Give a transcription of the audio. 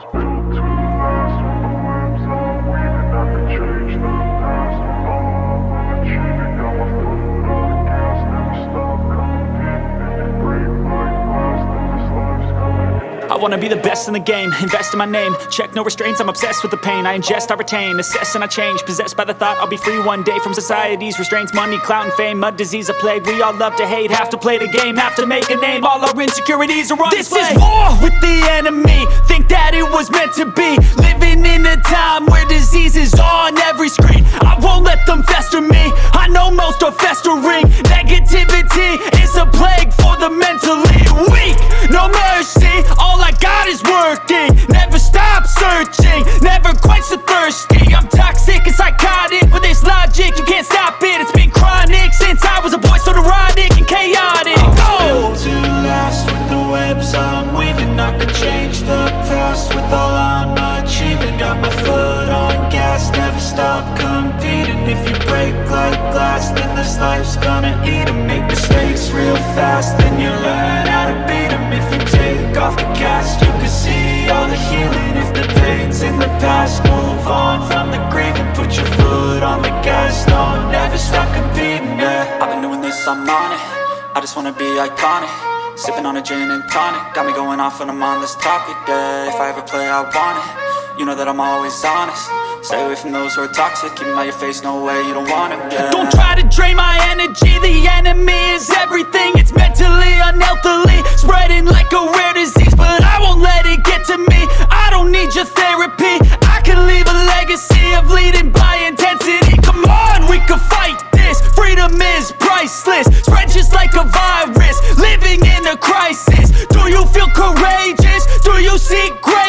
was built wanna be the best in the game, invest in my name. Check no restraints, I'm obsessed with the pain. I ingest, I retain, assess and I change. Possessed by the thought I'll be free one day From society's restraints, money, clout and fame Mud, disease, a plague, we all love to hate Have to play the game, have to make a name. All our insecurities are on This display. is war with the enemy. Think that it was meant to be. Living in a time where disease is on every screen. I won't let them fester me. I know most are festering. Negativity is a plague for the mentally weak. No mercy, then this life's gonna eat eat 'em. Make mistakes real fast, then you learn how to beat 'em. If you take off the cast, you can see all the healing. If the pain's in the past, move on from the grave And Put your foot on the gas, no, never stop competing, yeah. I've been doing this, I'm on it. I just wanna be iconic. Sipping on a gin and tonic. Got me going off on this topic, yeah. If I ever play, I want it. You know that I'm always honest Stay away from those who are toxic, keep them out your face, no way, you don't wanna get Don't try to drain my energy, the enemy is everything. It's mentally, unhealthily, spreading like a rare disease. But I won't let it get to me, I don't need your therapy. I can leave a legacy of leading by intensity. Come on, we can fight this, freedom is priceless. Spread just like a virus, living in a crisis. Do you feel courageous? Do you seek grace?